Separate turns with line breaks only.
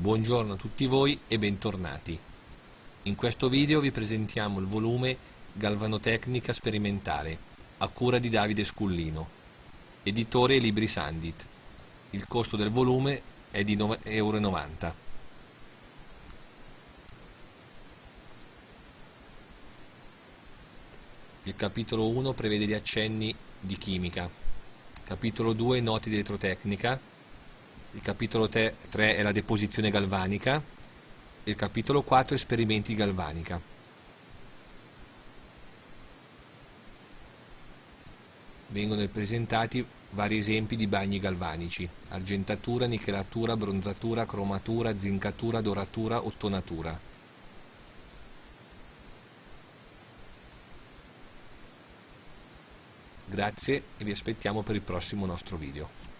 Buongiorno a tutti voi e bentornati. In questo video vi presentiamo il volume Galvanotecnica Sperimentale a cura di Davide Scullino, editore Libri Sandit. Il costo del volume è di 9,90 euro. Il capitolo 1 prevede gli accenni di chimica, capitolo 2 noti di elettrotecnica, il capitolo 3 è la deposizione galvanica, il capitolo 4 esperimenti galvanica. Vengono presentati vari esempi di bagni galvanici, argentatura, nichelatura, bronzatura, cromatura, zincatura, doratura, ottonatura. Grazie e vi aspettiamo per il prossimo nostro video.